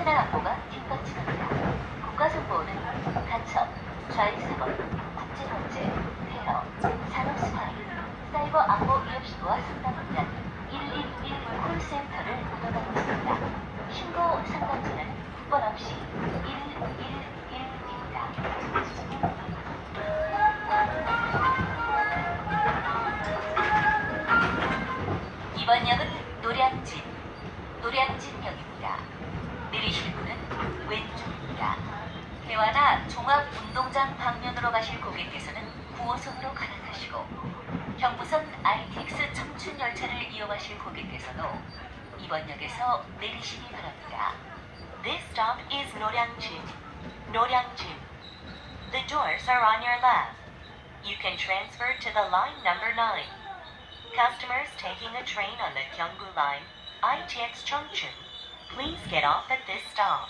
하나 안보가 뒷받침합니다. 국가정보는 간첩, 좌익사법, 국제범죄, 테러, 산업스파이, 사이버 안보 위협신고와 상담공단 111 콜센터를 운영하고 있습니다. 신고 상담자는 국번 없이 111입니다. 이번 역은 노량진, 노량진역입니다. 내리실 분은 왼쪽입니다. 대화나 종합운동장 방면으로 가실 고객께서는 9호선으로 갈아타시고 경부선 RTX 청춘 열차를 이용하실 고객께서도 이번 역에서 내리시기 바랍니다. This stop is Noryangjin. Noryangjin. The doors are on your left. You can transfer to the line number 9. Customers taking a train on the Gyeonggu line, ITX Chungchun, please get off at this stop.